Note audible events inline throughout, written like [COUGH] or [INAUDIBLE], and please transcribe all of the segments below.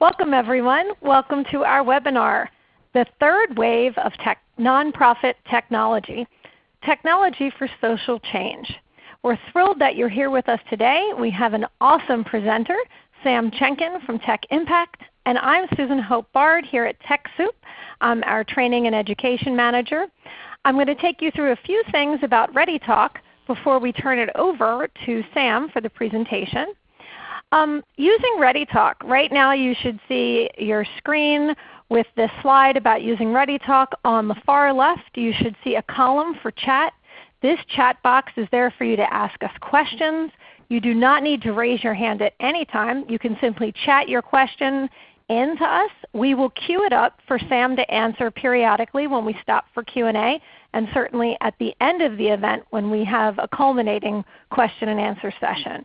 Welcome everyone. Welcome to our webinar, The Third Wave of Tech Nonprofit Technology, Technology for Social Change. We're thrilled that you're here with us today. We have an awesome presenter, Sam Chenkin from Tech Impact, and I'm Susan Hope Bard here at TechSoup. I'm our Training and Education Manager. I'm going to take you through a few things about ReadyTalk before we turn it over to Sam for the presentation. Um, using ReadyTalk, right now you should see your screen with this slide about using ReadyTalk. On the far left you should see a column for chat. This chat box is there for you to ask us questions. You do not need to raise your hand at any time. You can simply chat your question in to us. We will queue it up for Sam to answer periodically when we stop for Q&A and certainly at the end of the event when we have a culminating question and answer session.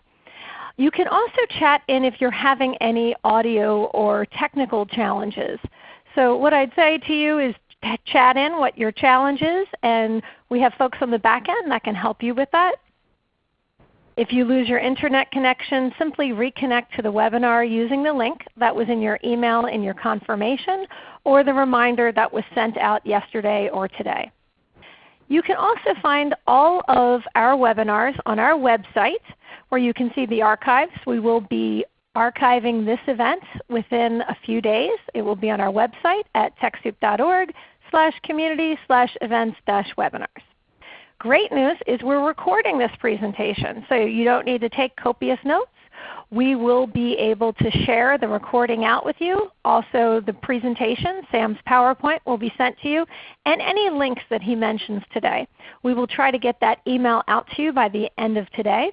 You can also chat in if you're having any audio or technical challenges. So what I'd say to you is chat in what your challenge is, and we have folks on the back end that can help you with that. If you lose your Internet connection, simply reconnect to the webinar using the link that was in your email in your confirmation or the reminder that was sent out yesterday or today. You can also find all of our webinars on our website where you can see the archives. We will be archiving this event within a few days. It will be on our website at TechSoup.org slash community slash events dash webinars. Great news is we're recording this presentation, so you don't need to take copious notes. We will be able to share the recording out with you. Also the presentation, Sam's PowerPoint, will be sent to you, and any links that he mentions today. We will try to get that email out to you by the end of today.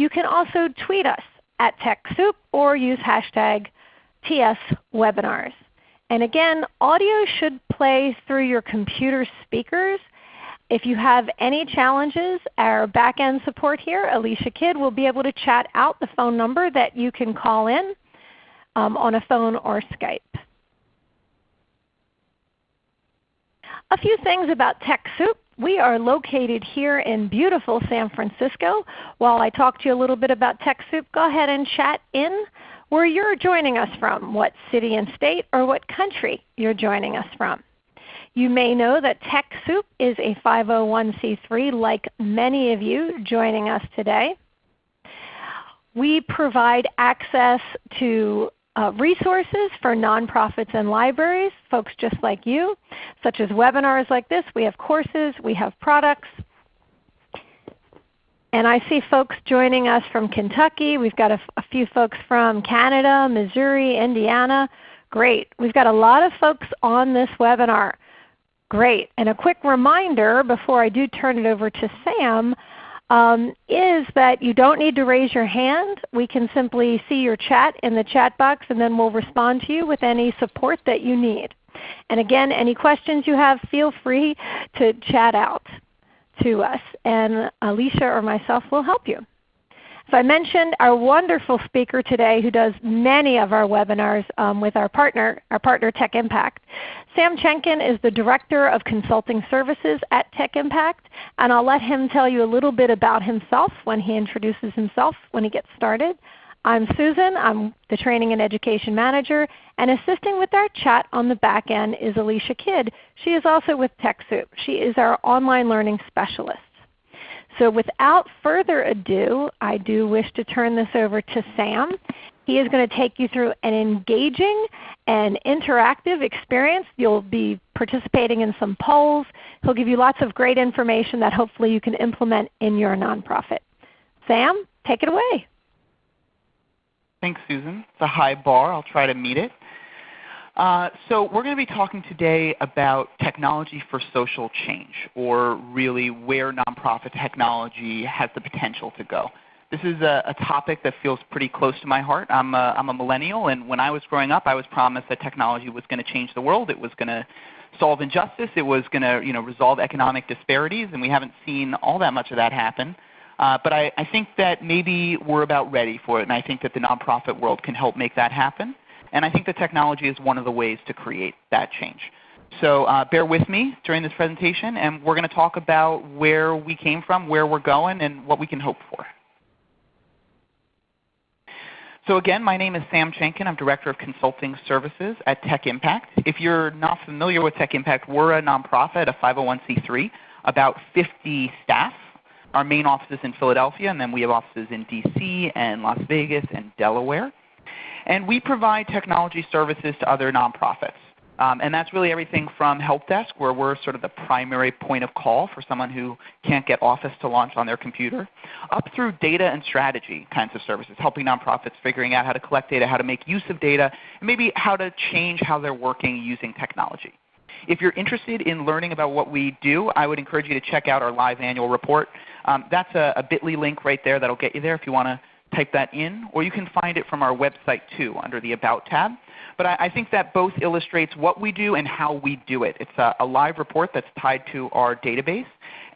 You can also tweet us at TechSoup or use hashtag TSWebinars. And again, audio should play through your computer speakers. If you have any challenges, our back-end support here, Alicia Kidd, will be able to chat out the phone number that you can call in um, on a phone or Skype. A few things about TechSoup. We are located here in beautiful San Francisco. While I talk to you a little bit about TechSoup, go ahead and chat in where you're joining us from, what city and state or what country you're joining us from. You may know that TechSoup is a 501c3 like many of you joining us today. We provide access to uh, resources for nonprofits and libraries, folks just like you, such as webinars like this. We have courses, we have products. And I see folks joining us from Kentucky. We've got a, a few folks from Canada, Missouri, Indiana. Great. We've got a lot of folks on this webinar. Great. And a quick reminder before I do turn it over to Sam, um, is that you don't need to raise your hand. We can simply see your chat in the chat box and then we'll respond to you with any support that you need. And again, any questions you have, feel free to chat out to us and Alicia or myself will help you. So I mentioned our wonderful speaker today who does many of our webinars um, with our partner, our partner Tech Impact. Sam Chenkin is the Director of Consulting Services at Tech Impact, and I'll let him tell you a little bit about himself when he introduces himself when he gets started. I'm Susan. I'm the Training and Education Manager, and assisting with our chat on the back end is Alicia Kidd. She is also with TechSoup. She is our online learning specialist. So without further ado, I do wish to turn this over to Sam. He is going to take you through an engaging and interactive experience. You'll be participating in some polls. He'll give you lots of great information that hopefully you can implement in your nonprofit. Sam, take it away. Thanks, Susan. It's a high bar. I'll try to meet it. Uh, so we're going to be talking today about technology for social change, or really where nonprofit technology has the potential to go. This is a, a topic that feels pretty close to my heart. I'm a, I'm a millennial, and when I was growing up, I was promised that technology was going to change the world. It was going to solve injustice. It was going to you know, resolve economic disparities, and we haven't seen all that much of that happen. Uh, but I, I think that maybe we're about ready for it, and I think that the nonprofit world can help make that happen. And I think the technology is one of the ways to create that change. So uh, bear with me during this presentation, and we're going to talk about where we came from, where we're going, and what we can hope for. So again, my name is Sam Chenkin. I'm Director of Consulting Services at Tech Impact. If you're not familiar with Tech Impact, we're a nonprofit, a 501c3, about 50 staff. Our main office is in Philadelphia, and then we have offices in DC and Las Vegas and Delaware. And we provide technology services to other nonprofits. Um, and that's really everything from help desk, where we're sort of the primary point of call for someone who can't get Office to launch on their computer, up through data and strategy kinds of services, helping nonprofits figuring out how to collect data, how to make use of data, and maybe how to change how they're working using technology. If you're interested in learning about what we do, I would encourage you to check out our live annual report. Um, that's a, a bit.ly link right there that will get you there if you want to type that in, or you can find it from our website too under the About tab. But I, I think that both illustrates what we do and how we do it. It's a, a live report that's tied to our database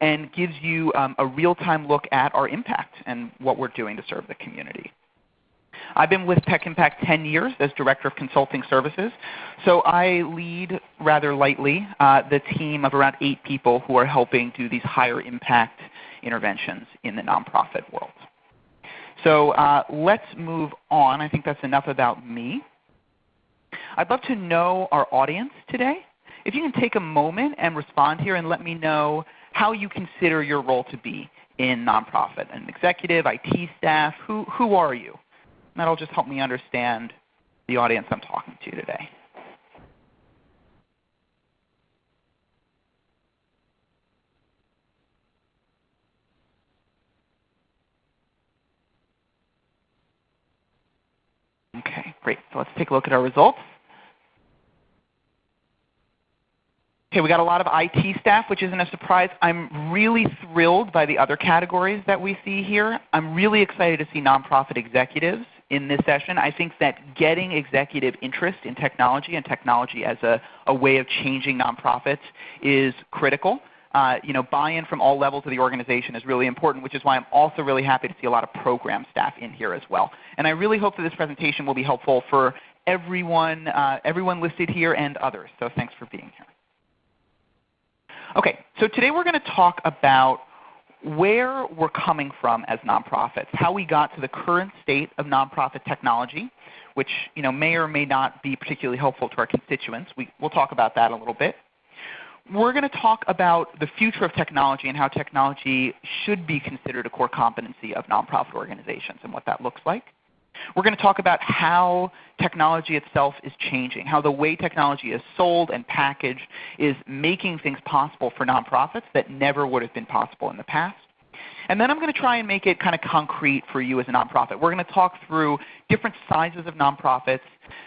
and gives you um, a real-time look at our impact and what we're doing to serve the community. I've been with Tech Impact 10 years as Director of Consulting Services. So I lead rather lightly uh, the team of around 8 people who are helping do these higher impact interventions in the nonprofit world. So uh, let's move on. I think that's enough about me. I'd love to know our audience today. If you can take a moment and respond here and let me know how you consider your role to be in nonprofit, an executive, IT staff, who, who are you? That'll just help me understand the audience I'm talking to today. Okay, great. So let's take a look at our results. Okay, we got a lot of IT staff, which isn't a surprise. I'm really thrilled by the other categories that we see here. I'm really excited to see nonprofit executives in this session. I think that getting executive interest in technology and technology as a, a way of changing nonprofits is critical. Uh, you know, buy-in from all levels of the organization is really important, which is why I'm also really happy to see a lot of program staff in here as well. And I really hope that this presentation will be helpful for everyone, uh, everyone listed here and others. So thanks for being here. Okay, so today we're going to talk about where we're coming from as nonprofits, how we got to the current state of nonprofit technology, which you know, may or may not be particularly helpful to our constituents. We, we'll talk about that a little bit. We're going to talk about the future of technology and how technology should be considered a core competency of nonprofit organizations and what that looks like. We're going to talk about how technology itself is changing, how the way technology is sold and packaged is making things possible for nonprofits that never would have been possible in the past. And then I'm going to try and make it kind of concrete for you as a nonprofit. We're going to talk through different sizes of nonprofits,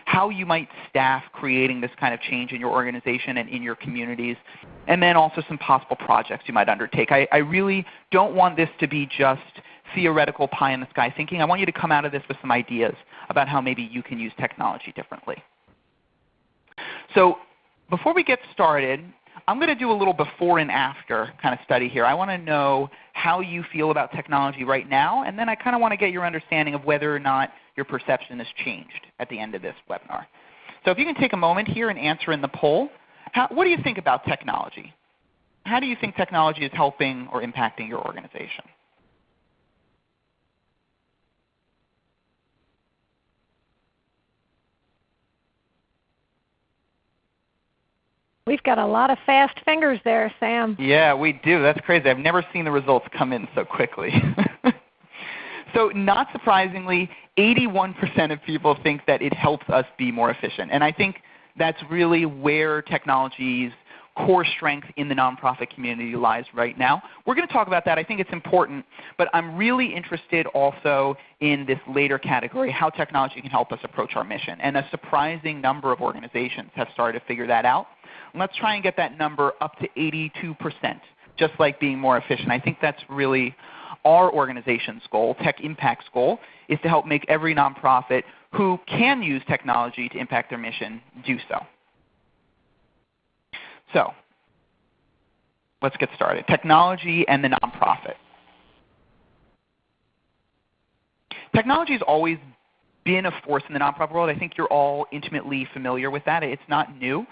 how you might staff creating this kind of change in your organization and in your communities, and then also some possible projects you might undertake. I, I really don't want this to be just theoretical pie in the sky thinking. I want you to come out of this with some ideas about how maybe you can use technology differently. So before we get started, I'm going to do a little before and after kind of study here. I want to know how you feel about technology right now, and then I kind of want to get your understanding of whether or not your perception has changed at the end of this webinar. So if you can take a moment here and answer in the poll, how, what do you think about technology? How do you think technology is helping or impacting your organization? We've got a lot of fast fingers there, Sam. Yeah, we do. That's crazy. I've never seen the results come in so quickly. [LAUGHS] so not surprisingly, 81% of people think that it helps us be more efficient. And I think that's really where technology's core strength in the nonprofit community lies right now. We're going to talk about that. I think it's important. But I'm really interested also in this later category, how technology can help us approach our mission. And a surprising number of organizations have started to figure that out. Let's try and get that number up to 82%, just like being more efficient. I think that's really our organization's goal, Tech Impact's goal, is to help make every nonprofit who can use technology to impact their mission do so. So let's get started. Technology and the nonprofit. Technology has always been a force in the nonprofit world. I think you're all intimately familiar with that. It's not new.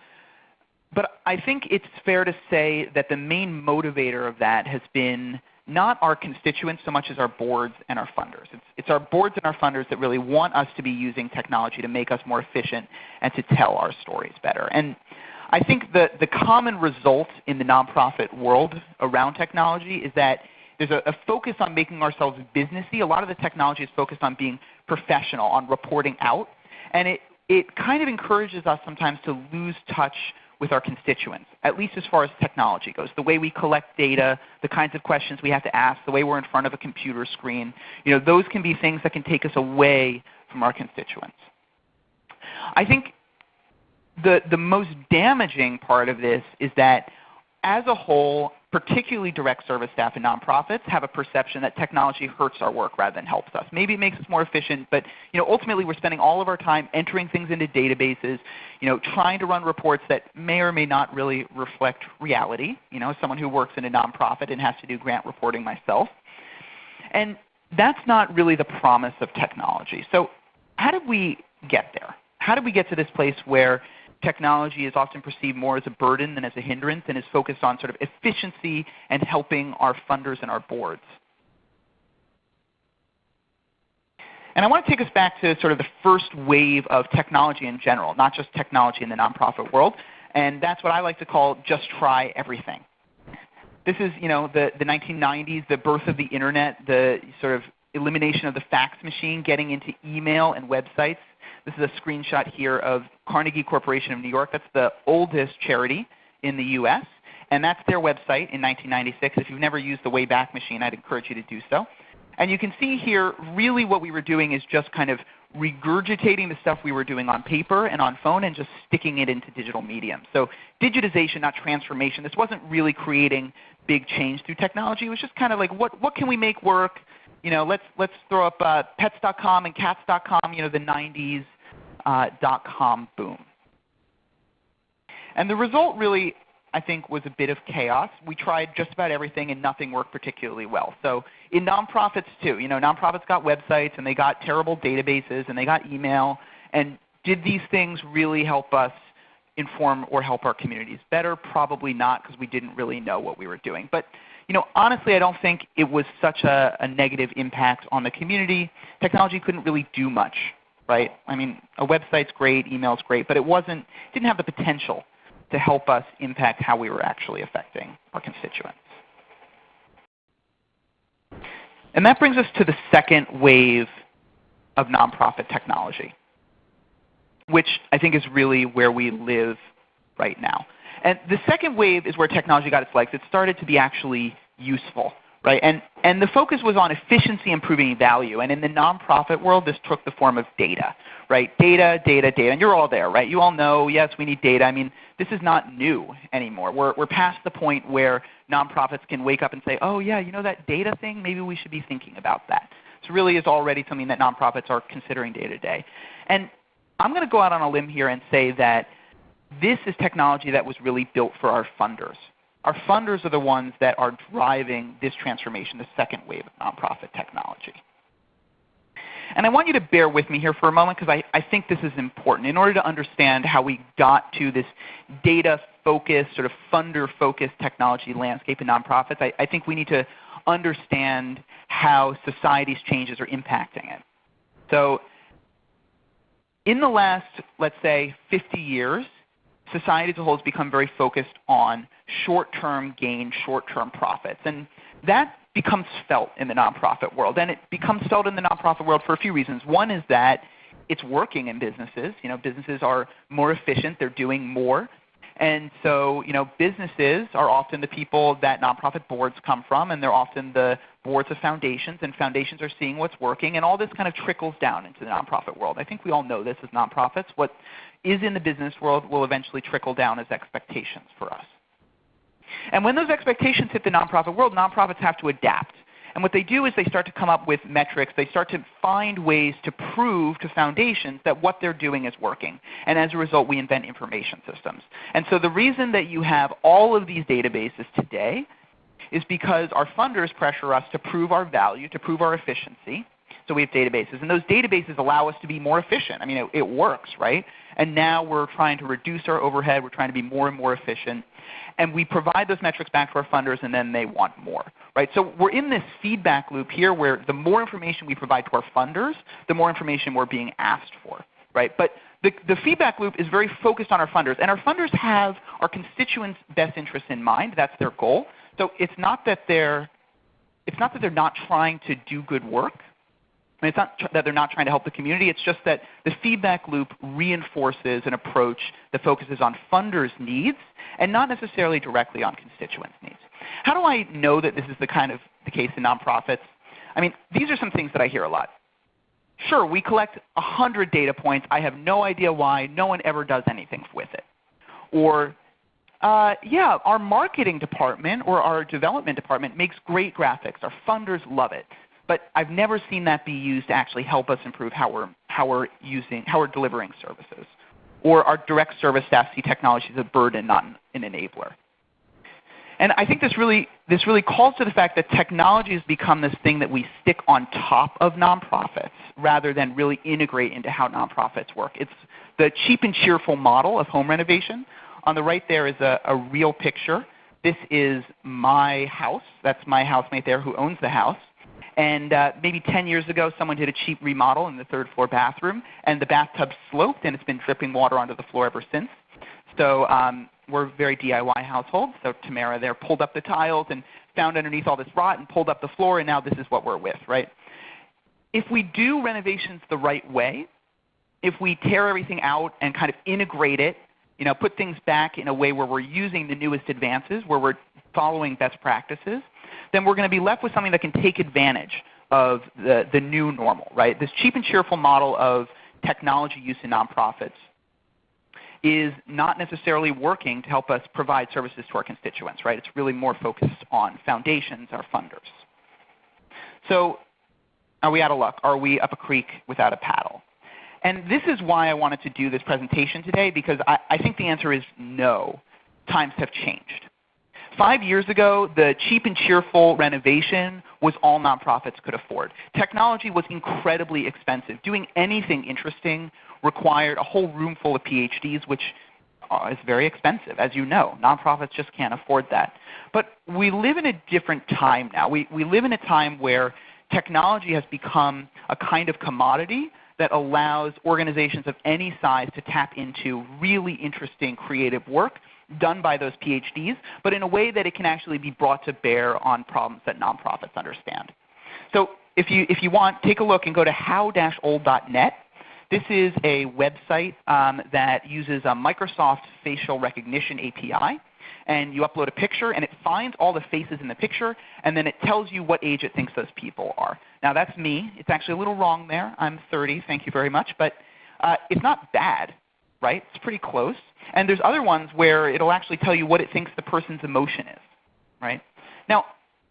But I think it's fair to say that the main motivator of that has been not our constituents so much as our boards and our funders. It's, it's our boards and our funders that really want us to be using technology to make us more efficient and to tell our stories better. And I think the, the common result in the nonprofit world around technology is that there's a, a, focus on making ourselves businessy. A lot of the technology is focused on being professional, on reporting out. And it, it kind of encourages us sometimes to lose touch with our constituents, at least as far as technology goes. The way we collect data, the kinds of questions we have to ask, the way we're in front of a computer screen, you know, those can be things that can take us away from our constituents. I think the, the most damaging part of this is that as a whole, particularly direct service staff and nonprofits, have a perception that technology hurts our work rather than helps us. Maybe it makes us more efficient, but you know, ultimately we're spending all of our time entering things into databases, you know, trying to run reports that may or may not really reflect reality. You know, as someone who works in a nonprofit and has to do grant reporting myself. And that's not really the promise of technology. So how did we get there? How did we get to this place where technology is often perceived more as a burden than as a hindrance and is focused on sort of efficiency and helping our funders and our boards. And I want to take us back to sort of the first wave of technology in general, not just technology in the nonprofit world. And that's what I like to call just try everything. This is you know, the, the 1990s, the birth of the Internet, the sort of elimination of the fax machine, getting into email and websites. This is a screenshot here of Carnegie Corporation of New York. That's the oldest charity in the US. And that's their website in 1996. If you've never used the Wayback Machine, I'd encourage you to do so. And you can see here really what we were doing is just kind of regurgitating the stuff we were doing on paper and on phone and just sticking it into digital medium. So digitization, not transformation. This wasn't really creating big change through technology. It was just kind of like what, what can we make work? You know, let's, let's throw up uh, pets.com and cats.com, you know, the 90s uh, Uh, dot-com boom. And the result really, I think, was a bit of chaos. We tried just about everything and nothing worked particularly well. So in nonprofits too, you know, nonprofits got websites and they got terrible databases and they got email. And did these things really help us inform or help our communities better? Probably not because we didn't really know what we were doing. But you know, honestly, I don't think it was such a, a negative impact on the community. Technology couldn't really do much right? I mean, a website's great, email's great, but it wasn't, didn't have the potential to help us impact how we were actually affecting our constituents. And that brings us to the second wave of nonprofit technology, which I think is really where we live right now. And the second wave is where technology got its legs. It started to be actually useful. Right? And, and the focus was on efficiency improving value. And in the nonprofit world, this took the form of data. Right? Data, data, data. And you're all there, right? You all know, yes, we need data. I mean, this is not new anymore. We're, we're past the point where nonprofits can wake up and say, oh yeah, you know that data thing? Maybe we should be thinking about that. So really is already something that nonprofits are considering day to day. And I'm going to go out on a limb here and say that this is technology that was really built for our funders. Our funders are the ones that are driving this transformation, the second wave of nonprofit technology. And I want you to bear with me here for a moment because I, I think this is important. In order to understand how we got to this data-focused, sort of funder-focused technology landscape in nonprofits, I, I think we need to understand how society's changes are impacting it. So in the last, let's say, 50 years, society as a whole has become very focused on short-term gain, short-term profits. And that becomes felt in the nonprofit world. And it becomes felt in the nonprofit world for a few reasons. One is that it's working in businesses. You know, businesses are more efficient. They're doing more. And so, you know, businesses are often the people that nonprofit boards come from, and they're often the boards of foundations, and foundations are seeing what's working, and all this kind of trickles down into the nonprofit world. I think we all know this as nonprofits. What is in the business world will eventually trickle down as expectations for us. And when those expectations hit the nonprofit world, nonprofits have to adapt. And what they do is they start to come up with metrics. They start to find ways to prove to foundations that what they're doing is working. And as a result, we invent information systems. And so the reason that you have all of these databases today is because our funders pressure us to prove our value, to prove our efficiency. So we have databases. And those databases allow us to be more efficient. I mean, it, it works, right? And now we're trying to reduce our overhead. We're trying to be more and more efficient. And we provide those metrics back to our funders, and then they want more. Right? So we're in this feedback loop here where the more information we provide to our funders, the more information we're being asked for. Right? But the, the feedback loop is very focused on our funders. And our funders have our constituents' best interests in mind. That's their goal. So it's not that they're, it's not that they're not trying to do good work. I mean, it's not that they're not trying to help the community. It's just that the feedback loop reinforces an approach that focuses on funders' needs and not necessarily directly on constituents' needs. How do I know that this is the kind of the case in nonprofits? I mean, these are some things that I hear a lot. Sure, we collect 100 data points. I have no idea why. No one ever does anything with it. Or, uh, yeah, our marketing department or our development department makes great graphics. Our funders love it. But I've never seen that be used to actually help us improve how we're, how we're, using, how we're delivering services. Or our direct service staff see technology as a burden, not an enabler. And I think this really, this really calls to the fact that technology has become this thing that we stick on top of nonprofits rather than really integrate into how nonprofits work. It's the cheap and cheerful model of home renovation. On the right there is a, a real picture. This is my house. That's my housemate there who owns the house. And uh, maybe 10 years ago, someone did a cheap remodel in the third floor bathroom, and the bathtub sloped, and it's been dripping water onto the floor ever since. So um, we're very DIY households. So Tamara there pulled up the tiles and found underneath all this rot and pulled up the floor, and now this is what we're with, right? If we do renovations the right way, if we tear everything out and kind of integrate it, you know, put things back in a way where we're using the newest advances, where we're following best practices, then we're going to be left with something that can take advantage of the, the new normal, right? This cheap and cheerful model of technology use in nonprofits is not necessarily working to help us provide services to our constituents, right? It's really more focused on foundations, our funders. So are we out of luck? Are we up a creek without a paddle? And this is why I wanted to do this presentation today because I, I think the answer is no. Times have changed. Five years ago, the cheap and cheerful renovation was all nonprofits could afford. Technology was incredibly expensive. Doing anything interesting required a whole room full of PhDs, which uh, is very expensive, as you know. Nonprofits just can't afford that. But we live in a different time now. We, we live in a time where technology has become a kind of commodity that allows organizations of any size to tap into really interesting creative work done by those PhDs, but in a way that it can actually be brought to bear on problems that nonprofits understand. So if you, if you want, take a look and go to how-old.net. This is a website um, that uses a Microsoft facial recognition API. And you upload a picture, and it finds all the faces in the picture, and then it tells you what age it thinks those people are. Now that's me. It's actually a little wrong there. I'm 30. Thank you very much. But uh, it's not bad right? It's pretty close. And there's other ones where it'll actually tell you what it thinks the person's emotion is, right? Now,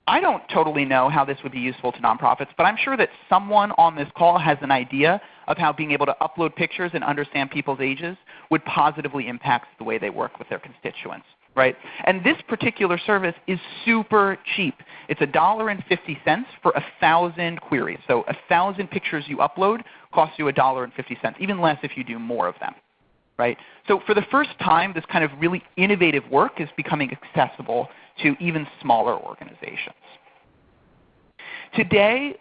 I don't totally know how this would be useful to nonprofits, but I'm sure that someone on this call has an idea of how being able to upload pictures and understand people's ages would positively impact the way they work with their constituents. Right? And this particular service is super cheap. It's $1.50 for a 1,000 queries. So a 1,000 pictures you upload costs you $1.50, even less if you do more of them. Right? So for the first time, this kind of really innovative work is becoming accessible to even smaller organizations. Today,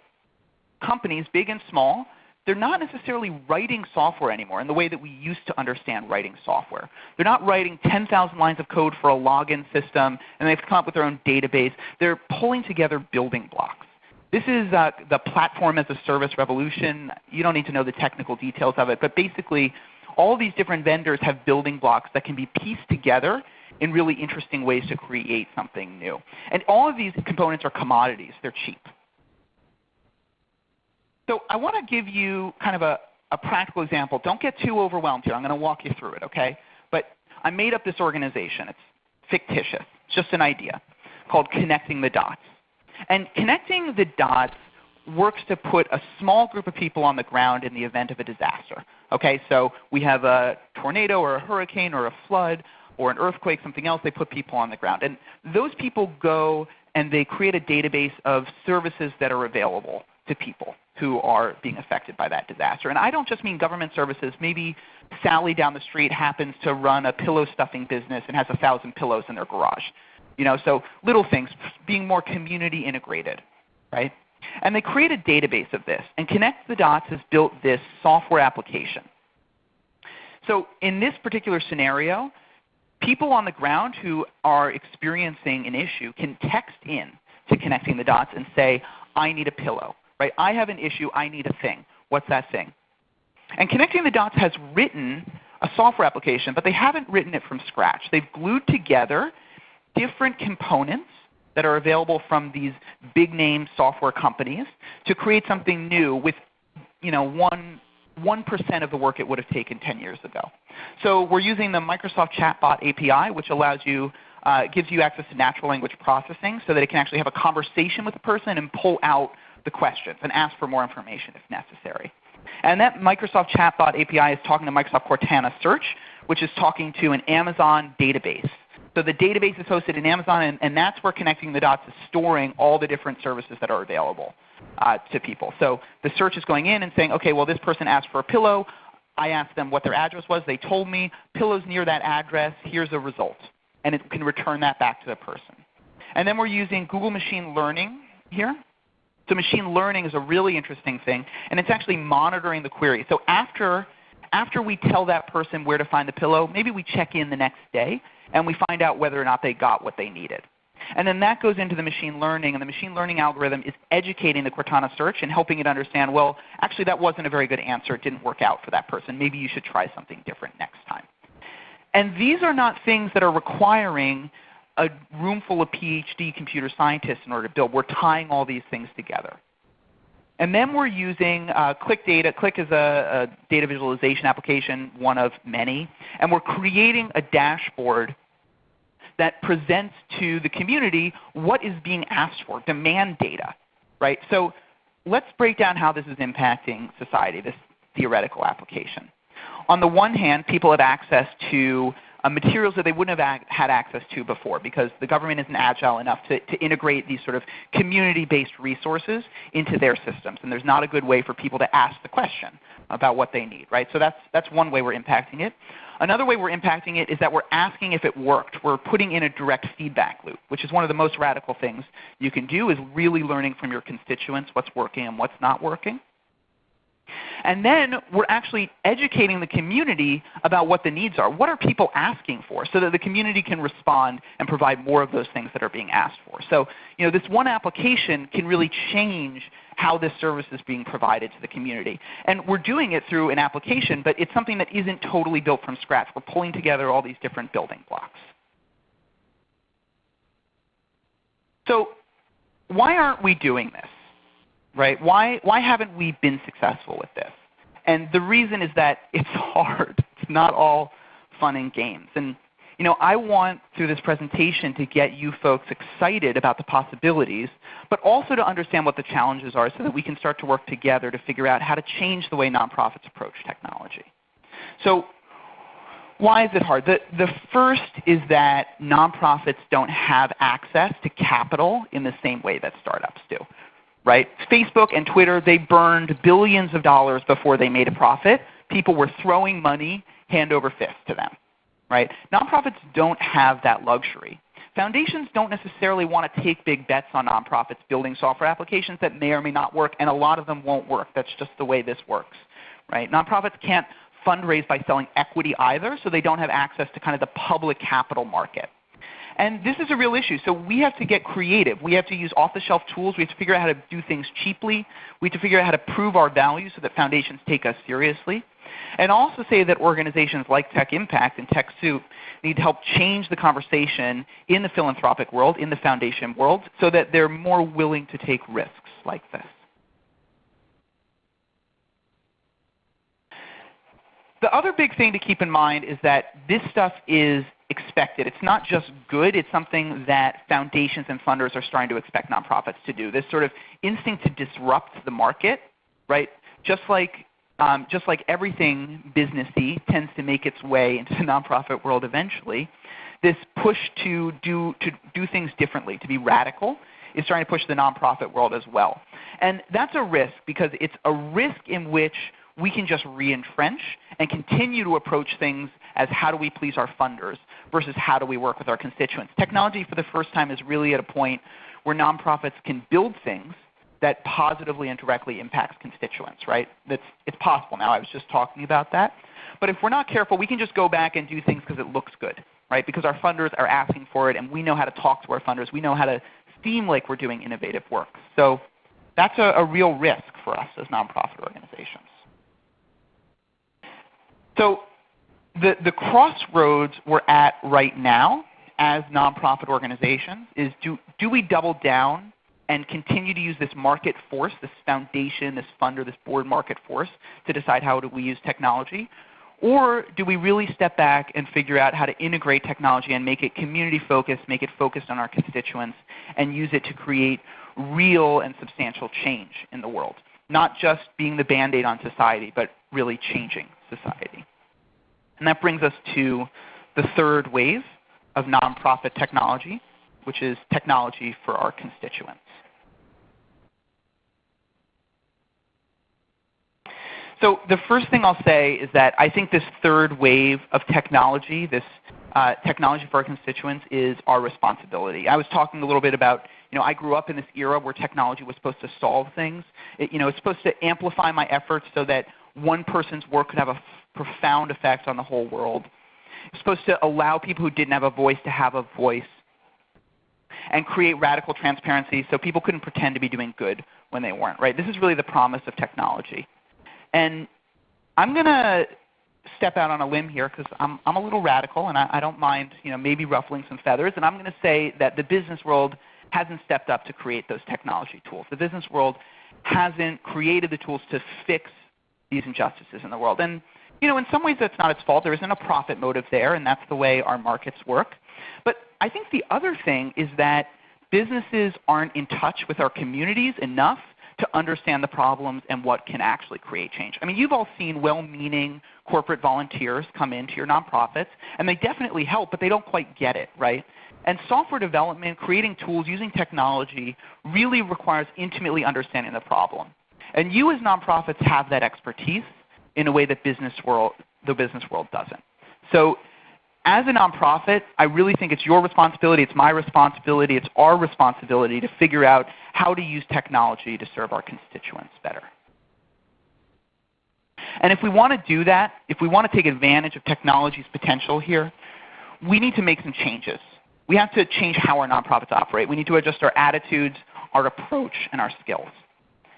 companies, big and small, they're not necessarily writing software anymore in the way that we used to understand writing software. They're not writing 10,000 lines of code for a login system and they've come up with their own database. They're pulling together building blocks. This is uh, the platform as a service revolution. You don't need to know the technical details of it, but basically all these different vendors have building blocks that can be pieced together in really interesting ways to create something new. And all of these components are commodities. They're cheap. So I want to give you kind of a, a practical example. Don't get too overwhelmed here. I'm going to walk you through it, okay? But I made up this organization. It's fictitious. It's just an idea called Connecting the Dots. And connecting the dots works to put a small group of people on the ground in the event of a disaster. Okay, so we have a tornado or a hurricane or a flood or an earthquake, something else, they put people on the ground. And those people go and they create a database of services that are available to people who are being affected by that disaster. And I don't just mean government services. Maybe Sally down the street happens to run a pillow stuffing business and has a thousand pillows in their garage. You know, so little things, being more community integrated, right? And they create a database of this. And Connect the Dots has built this software application. So in this particular scenario, people on the ground who are experiencing an issue can text in to Connecting the Dots and say, I need a pillow. Right? I have an issue. I need a thing. What's that thing? And Connecting the Dots has written a software application, but they haven't written it from scratch. They've glued together different components that are available from these big name software companies to create something new with you know, one, 1% of the work it would have taken 10 years ago. So we're using the Microsoft Chatbot API, which allows you, uh, gives you access to natural language processing so that it can actually have a conversation with a person and pull out the questions and ask for more information if necessary. And that Microsoft Chatbot API is talking to Microsoft Cortana Search, which is talking to an Amazon database. So the database is hosted in Amazon, and, and that's where Connecting the Dots is storing all the different services that are available uh, to people. So the search is going in and saying, okay, well this person asked for a pillow. I asked them what their address was. They told me, pillows near that address. Here's a result. And it can return that back to the person. And then we're using Google Machine Learning here. So machine learning is a really interesting thing, and it's actually monitoring the query. So after, after we tell that person where to find the pillow, maybe we check in the next day and we find out whether or not they got what they needed. And then that goes into the machine learning, and the machine learning algorithm is educating the Cortana search and helping it understand, well, actually that wasn't a very good answer. It didn't work out for that person. Maybe you should try something different next time. And these are not things that are requiring a room full of PhD computer scientists in order to build. We're tying all these things together. And then we're using uh, Qlik Data. Qlik is a, a, data visualization application, one of many. And we're creating a dashboard that presents to the community what is being asked for, demand data. Right? So let's break down how this is impacting society, this theoretical application. On the one hand, people have access to uh, materials that they wouldn't have had access to before because the government isn't agile enough to, to integrate these sort of community-based resources into their systems. And there's not a good way for people to ask the question about what they need. Right? So that's, that's one way we're impacting it. Another way we're impacting it is that we're asking if it worked. We're putting in a direct feedback loop, which is one of the most radical things you can do is really learning from your constituents what's working and what's not working. And then we're actually educating the community about what the needs are. What are people asking for so that the community can respond and provide more of those things that are being asked for. So you know, this one application can really change how this service is being provided to the community. And we're doing it through an application, but it's something that isn't totally built from scratch. We're pulling together all these different building blocks. So why aren't we doing this? Right? Why, why haven't we been successful with this? And the reason is that [LAUGHS] it's hard. It's not all fun and games. And you know, I want through this presentation to get you folks excited about the possibilities, but also to understand what the challenges are so that we can start to work together to figure out how to change the way nonprofits approach technology. So why is it hard? The, the first is that nonprofits don't have access to capital in the same way that startups do right? Facebook and Twitter, they burned billions of dollars before they made a profit. People were throwing money hand over fist to them. Right? Nonprofits don't have that luxury. Foundations don't necessarily want to take big bets on nonprofits building software applications that may or may not work, and a lot of them won't work. That's just the way this works. Right? Nonprofits can't fundraise by selling equity either, so they don't have access to kind of the public capital market. And this is a real issue. So we have to get creative. We have to use off-the-shelf tools. We have to figure out how to do things cheaply. We have to figure out how to prove our value so that foundations take us seriously. And also say that organizations like Tech Impact and TechSoup need to help change the conversation in the philanthropic world, in the foundation world, so that they're more willing to take risks like this. The other big thing to keep in mind is that this stuff is expected. It's not just good, it's something that foundations and funders are starting to expect nonprofits to do. This sort of instinct to disrupt the market, right? Just like, um, just like everything businessy tends to make its way into the [LAUGHS] nonprofit world eventually, this push to do, to do things differently, to be radical, is starting to push the nonprofit world as well. And that's a risk because it's a risk in which we can just re-entrench and continue to approach things as how do we please our funders versus how do we work with our constituents. Technology for the first time is really at a point where nonprofits can build things that positively and directly impacts constituents, right? That's, it's possible now. I was just talking about that. But if we're not careful, we can just go back and do things because it looks good, right? Because our funders are asking for it and we know how to talk to our funders. We know how to seem like we're doing innovative work. So that's a, a real risk for us as nonprofit organizations. So the, the crossroads we're at right now as nonprofit organizations is do, do we double down and continue to use this market force, this foundation, this funder, this board market force to decide how do we use technology? Or do we really step back and figure out how to integrate technology and make it community focused, make it focused on our constituents, and use it to create real and substantial change in the world? Not just being the band-aid on society, but really changing society. And that brings us to the third wave of nonprofit technology, which is technology for our constituents. So the first thing I'll say is that I think this third wave of technology, this uh, technology for our constituents, is our responsibility. I was talking a little bit about, you know, I grew up in this era where technology was supposed to solve things. It, you know, it's supposed to amplify my efforts so that one person's work could have a profound effect on the whole world. It's supposed to allow people who didn't have a voice to have a voice and create radical transparency so people couldn't pretend to be doing good when they weren't. Right? This is really the promise of technology. And I'm going to step out on a limb here because I'm, I'm a little radical and I, I don't mind you know, maybe ruffling some feathers. And I'm going to say that the business world hasn't stepped up to create those technology tools. The business world hasn't created the tools to fix these injustices in the world. And you know, in some ways that's not its fault. There isn't a profit motive there, and that's the way our markets work. But I think the other thing is that businesses aren't in touch with our communities enough to understand the problems and what can actually create change. I mean, you've all seen well-meaning corporate volunteers come into your nonprofits, and they definitely help, but they don't quite get it, right? And software development, creating tools, using technology really requires intimately understanding the problem. And you as nonprofits have that expertise in a way that business world, the business world doesn't. So as a nonprofit, I really think it's your responsibility, it's my responsibility, it's our responsibility to figure out how to use technology to serve our constituents better. And if we want to do that, if we want to take advantage of technology's potential here, we need to make some changes. We have to change how our nonprofits operate. We need to adjust our attitudes, our approach, and our skills.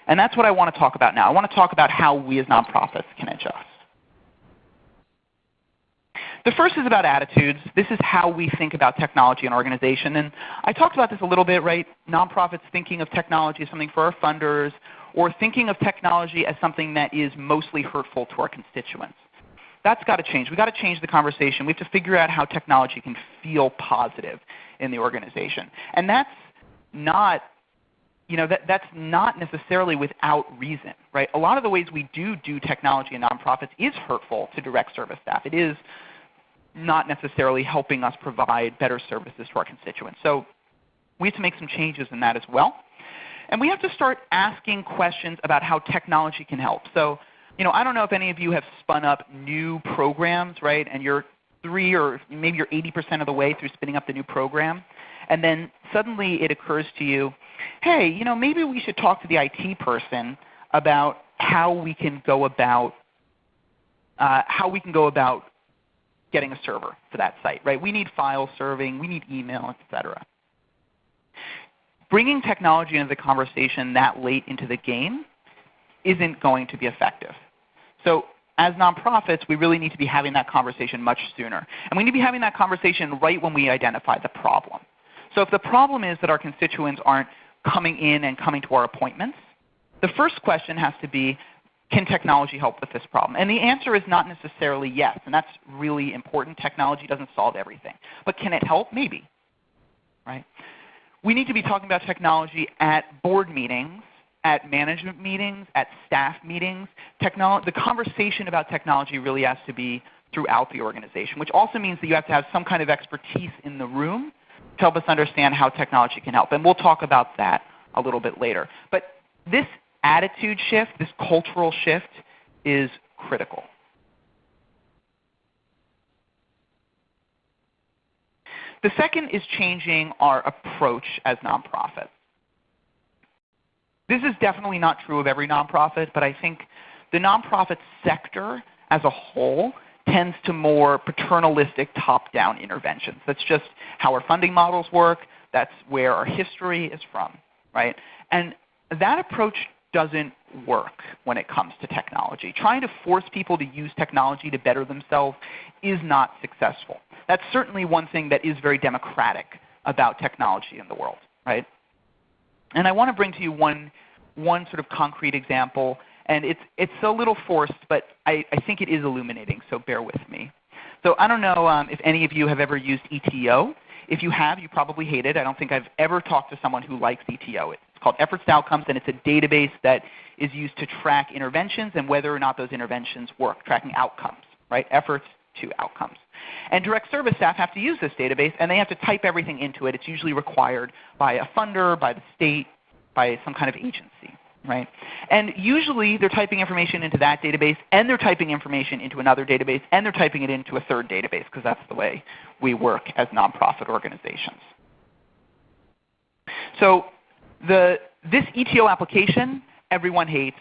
And that's what I want to talk about now. I want to talk about how we as nonprofits can adjust. The first is about attitudes. This is how we think about technology and organization. And I talked about this a little bit, right? Nonprofits thinking of technology as something for our funders, or thinking of technology as something that is mostly hurtful to our constituents. That's got to change. We've got to change the conversation. We have to figure out how technology can feel positive in the organization. And that's not you know, that, that's not necessarily without reason. Right? A lot of the ways we do do technology in nonprofits is hurtful to direct service staff. It is not necessarily helping us provide better services to our constituents. So we have to make some changes in that as well. And we have to start asking questions about how technology can help. So, you know, I don't know if any of you have spun up new programs, right? And you're three or maybe you're 80% of the way through spinning up the new program. And then suddenly it occurs to you, hey, you know, maybe we should talk to the IT person about how we can go about uh, how we can go about getting a server for that site. Right? We need file serving, we need email, etc. Bringing technology into the conversation that late into the game isn't going to be effective. So as nonprofits, we really need to be having that conversation much sooner. And we need to be having that conversation right when we identify the problem. So if the problem is that our constituents aren't coming in and coming to our appointments, the first question has to be, can technology help with this problem? And the answer is not necessarily yes, and that's really important. Technology doesn't solve everything. But can it help? Maybe. Right? We need to be talking about technology at board meetings, at management meetings, at staff meetings. Technolo the conversation about technology really has to be throughout the organization, which also means that you have to have some kind of expertise in the room help us understand how technology can help. And we'll talk about that a little bit later. But this attitude shift, this cultural shift, is critical. The second is changing our approach as nonprofits. This is definitely not true of every nonprofit, but I think the nonprofit sector as a whole tends to more paternalistic top-down interventions. That's just how our funding models work. That's where our history is from. Right? And that approach doesn't work when it comes to technology. Trying to force people to use technology to better themselves is not successful. That's certainly one thing that is very democratic about technology in the world. Right? And I want to bring to you one, one sort of concrete example. And it's, it's a little forced, but I, I think it is illuminating, so bear with me. So I don't know um, if any of you have ever used ETO. If you have, you probably hate it. I don't think I've ever talked to someone who likes ETO. It's called Efforts to Outcomes, and it's a database that is used to track interventions and whether or not those interventions work, tracking outcomes, right? Efforts to outcomes. And direct service staff have to use this database, and they have to type everything into it. It's usually required by a funder, by the state, by some kind of agency. Right? And usually they're typing information into that database, and they're typing information into another database, and they're typing it into a third database, because that's the way we work as nonprofit organizations. So the, this ETO application, everyone hates.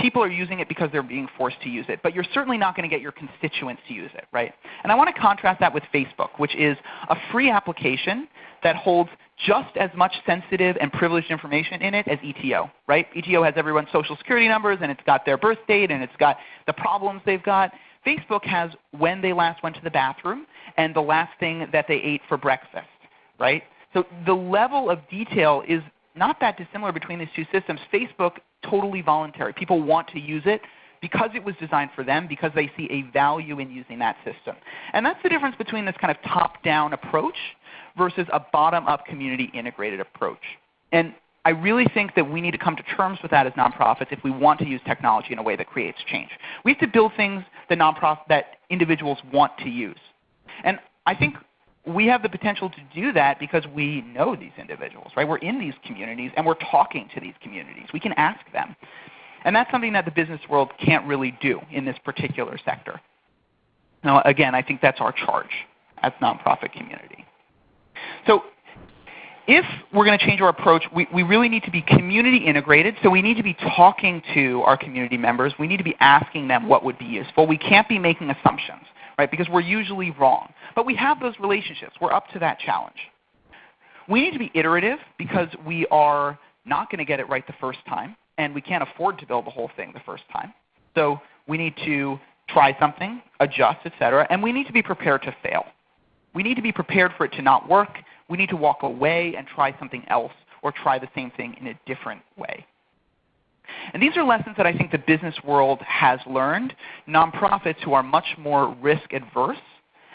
People are using it because they're being forced to use it. But you're certainly not going to get your constituents to use it. Right? And I want to contrast that with Facebook, which is a free application that holds just as much sensitive and privileged information in it as ETO. Right? ETO has everyone's social security numbers, and it's got their birth date, and it's got the problems they've got. Facebook has when they last went to the bathroom and the last thing that they ate for breakfast. Right? So the level of detail is not that dissimilar between these two systems. Facebook, totally voluntary. People want to use it because it was designed for them, because they see a value in using that system. And that's the difference between this kind of top-down approach versus a bottom-up community integrated approach. And I really think that we need to come to terms with that as nonprofits if we want to use technology in a way that creates change. We have to build things that, that individuals want to use. And I think we have the potential to do that because we know these individuals. Right? We're in these communities and we're talking to these communities. We can ask them. And that's something that the business world can't really do in this particular sector. Now again, I think that's our charge as nonprofit community. So if we're going to change our approach, we, we really need to be community integrated. So we need to be talking to our community members. We need to be asking them what would be useful. We can't be making assumptions right? Because we're usually wrong. But we have those relationships. We're up to that challenge. We need to be iterative because we are not going to get it right the first time, and we can't afford to build the whole thing the first time. So we need to try something, adjust, etc., and we need to be prepared to fail. We need to be prepared for it to not work. We need to walk away and try something else or try the same thing in a different way. And these are lessons that I think the business world has learned. Nonprofits who are much more risk adverse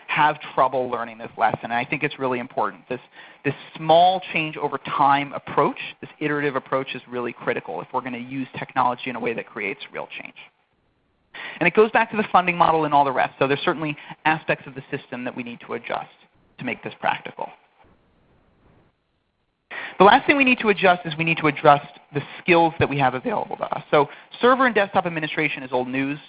have trouble learning this lesson. And I think it's really important. This, this small change over time approach, this iterative approach is really critical if we're going to use technology in a way that creates real change. And it goes back to the funding model and all the rest. So there's certainly aspects of the system that we need to adjust to make this practical. The last thing we need to adjust is we need to adjust the skills that we have available to us. So server and desktop administration is old news.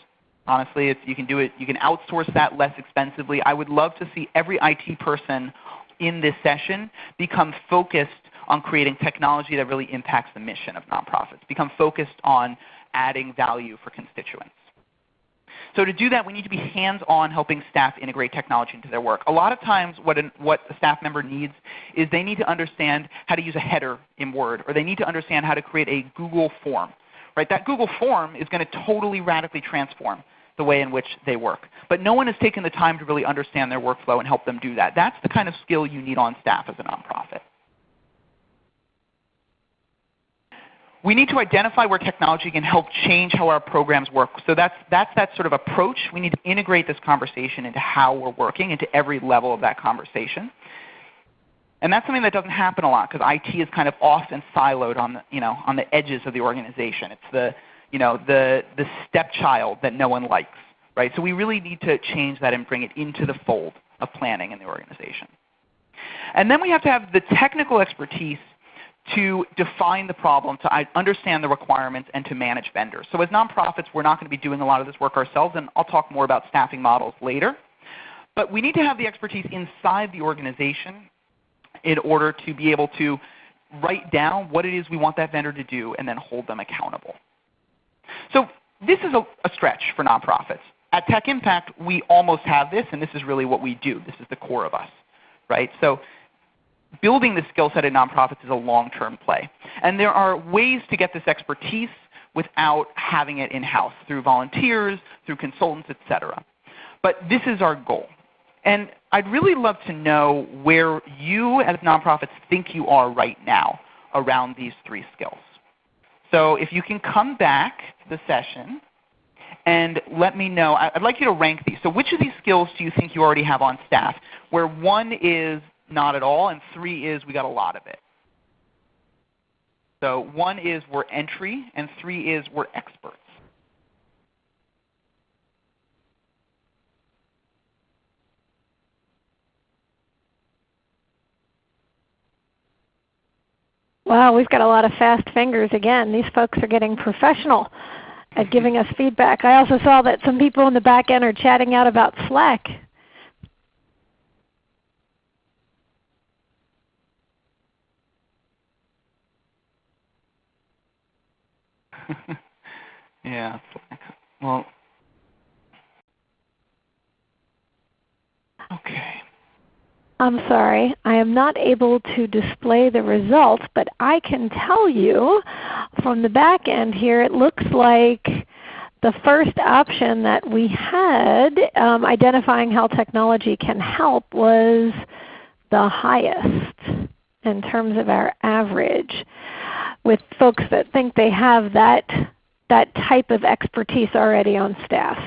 Honestly, it's, you can do it. You can outsource that less expensively. I would love to see every IT person in this session become focused on creating technology that really impacts the mission of nonprofits, become focused on adding value for constituents. So to do that, we need to be hands-on helping staff integrate technology into their work. A lot of times what, an, what a staff member needs is they need to understand how to use a header in Word, or they need to understand how to create a Google form. Right? That Google form is going to totally radically transform the way in which they work. But no one has taken the time to really understand their workflow and help them do that. That's the kind of skill you need on staff as a nonprofit. We need to identify where technology can help change how our programs work. So that's, that's that sort of approach. We need to integrate this conversation into how we're working, into every level of that conversation. And that's something that doesn't happen a lot because IT is kind of off and siloed on the, you know, on the edges of the organization. It's the, you know, the, the stepchild that no one likes. Right? So we really need to change that and bring it into the fold of planning in the organization. And then we have to have the technical expertise to define the problem, to understand the requirements, and to manage vendors. So as nonprofits, we're not going to be doing a lot of this work ourselves, and I'll talk more about staffing models later. But we need to have the expertise inside the organization in order to be able to write down what it is we want that vendor to do and then hold them accountable. So this is a, a stretch for nonprofits. At Tech Impact, we almost have this, and this is really what we do. This is the core of us. Right? So building the skill set in nonprofits is a long-term play. And there are ways to get this expertise without having it in-house through volunteers, through consultants, etc. But this is our goal. And I'd really love to know where you as nonprofits think you are right now around these three skills. So if you can come back to the session and let me know. I'd like you to rank these. So which of these skills do you think you already have on staff? Where one is not at all, and three is we got a lot of it. So one is we're entry, and three is we're experts. Wow, we've got a lot of fast fingers again. These folks are getting professional at giving [LAUGHS] us feedback. I also saw that some people in the back end are chatting out about Slack. [LAUGHS] yeah. Well, okay. I'm sorry, I am not able to display the results, but I can tell you from the back end here, it looks like the first option that we had, um, identifying how technology can help, was the highest in terms of our average with folks that think they have that, that type of expertise already on staff.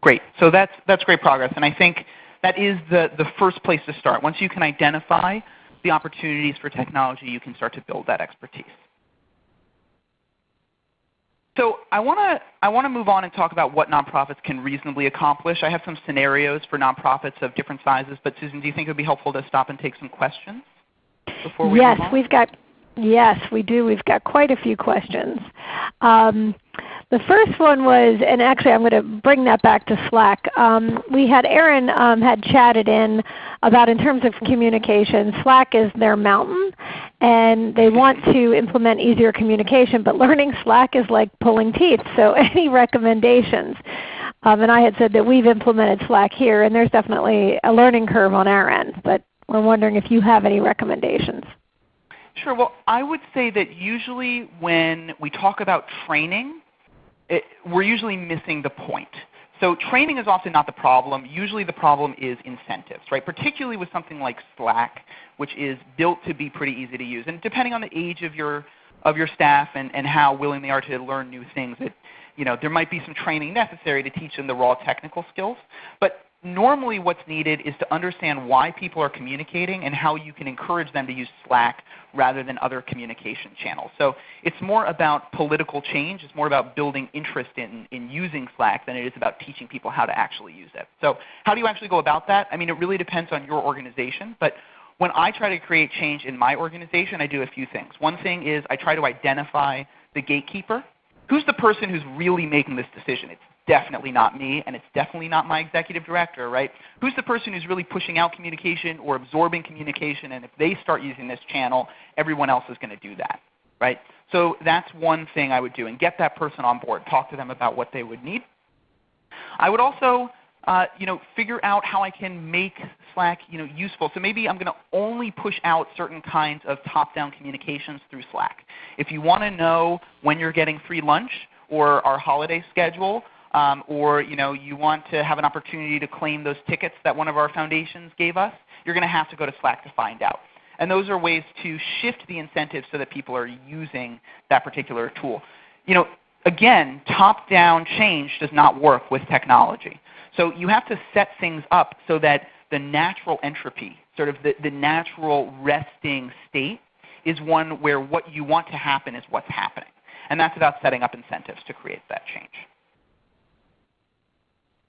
Great. So that's, that's great progress. And I think that is the, the first place to start. Once you can identify the opportunities for technology, you can start to build that expertise. So I want to I want to move on and talk about what nonprofits can reasonably accomplish. I have some scenarios for nonprofits of different sizes, but Susan, do you think it would be helpful to stop and take some questions before we Yes, we've got Yes, we do. We've got quite a few questions. Um, the first one was, and actually I'm going to bring that back to Slack. Um, we had Aaron um, had chatted in about in terms of communication, Slack is their mountain and they want to implement easier communication, but learning Slack is like pulling teeth. So [LAUGHS] any recommendations? Um, and I had said that we've implemented Slack here and there's definitely a learning curve on our end, but we're wondering if you have any recommendations. Sure. Well, I would say that usually when we talk about training, it, we're usually missing the point. So training is often not the problem. Usually the problem is incentives, right? Particularly with something like Slack, which is built to be pretty easy to use. And depending on the age of your of your staff and, and how willing they are to learn new things, it, you know, there might be some training necessary to teach them the raw technical skills. But normally what's needed is to understand why people are communicating and how you can encourage them to use Slack rather than other communication channels. So it's more about political change. It's more about building interest in, in using Slack than it is about teaching people how to actually use it. So how do you actually go about that? I mean, it really depends on your organization. But when I try to create change in my organization, I do a few things. One thing is I try to identify the gatekeeper. Who's the person who's really making this decision? It's definitely not me, and it's definitely not my executive director, right? Who's the person who's really pushing out communication or absorbing communication, and if they start using this channel, everyone else is going to do that, right? So that's one thing I would do, and get that person on board. Talk to them about what they would need. I would also uh, you know, figure out how I can make Slack you know, useful. So maybe I'm going to only push out certain kinds of top-down communications through Slack. If you want to know when you're getting free lunch or our holiday schedule, um, or you, know, you want to have an opportunity to claim those tickets that one of our foundations gave us, you're going to have to go to Slack to find out. And those are ways to shift the incentives so that people are using that particular tool. You know, again, top-down change does not work with technology. So you have to set things up so that the natural entropy, sort of the, the natural resting state, is one where what you want to happen is what's happening. And that's about setting up incentives to create that change.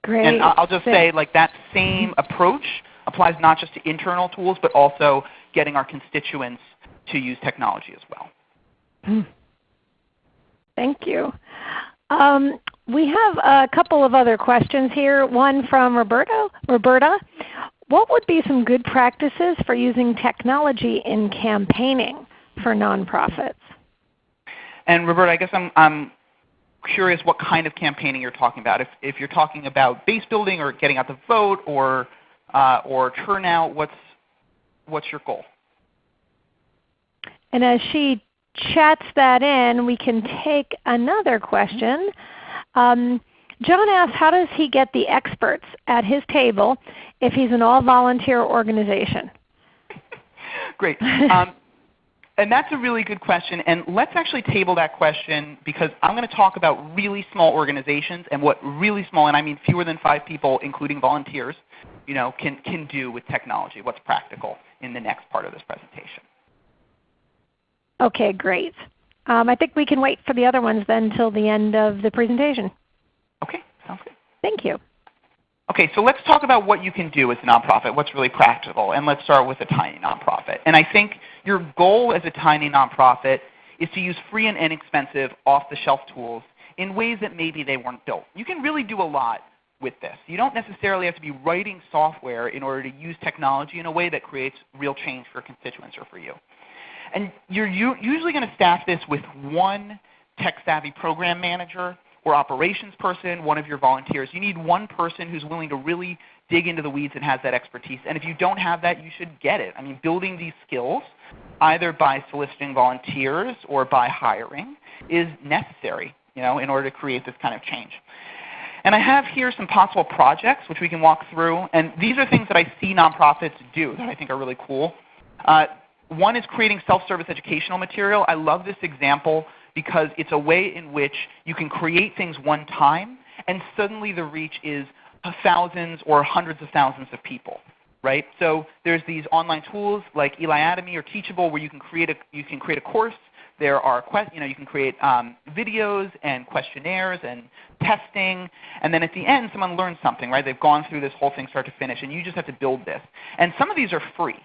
Great. And I'll just say, like that same [LAUGHS] approach applies not just to internal tools, but also getting our constituents to use technology as well. Hmm. Thank you. Um, we have a couple of other questions here. One from Roberto. Roberta, what would be some good practices for using technology in campaigning for nonprofits? And Roberta, I guess I'm, I'm curious what kind of campaigning you're talking about. If, if you're talking about base building or getting out the vote or, uh, or turnout, what's, what's your goal? And as she chats that in, we can take another question. Um, John asks, how does he get the experts at his table if he's an all-volunteer organization? [LAUGHS] Great. Um, and that's a really good question. And let's actually table that question because I'm going to talk about really small organizations and what really small, and I mean fewer than five people, including volunteers, you know, can, can do with technology, what's practical in the next part of this presentation. Okay, great. Um, I think we can wait for the other ones then until the end of the presentation. Okay, sounds good. Thank you. Okay, so let's talk about what you can do as a nonprofit, what's really practical, and let's start with a tiny nonprofit. And I think your goal as a tiny nonprofit is to use free and inexpensive off-the-shelf tools in ways that maybe they weren't built. You can really do a lot with this. You don't necessarily have to be writing software in order to use technology in a way that creates real change for constituents or for you. And you're usually going to staff this with one tech-savvy program manager or operations person, one of your volunteers. You need one person who's willing to really dig into the weeds and has that expertise. And if you don't have that, you should get it. I mean, building these skills, either by soliciting volunteers or by hiring, is necessary you know, in order to create this kind of change. And I have here some possible projects which we can walk through. And these are things that I see nonprofits do that I think are really cool. Uh, one is creating self-service educational material. I love this example because it's a way in which you can create things one time and suddenly the reach is thousands or hundreds of thousands of people. Right? So there's these online tools like Eliatomy or Teachable where you can create a, you can create a course. There are you, know, you can create um, videos and questionnaires and testing, and then at the end someone learns something. Right? They've gone through this whole thing start to finish, and you just have to build this. And some of these are free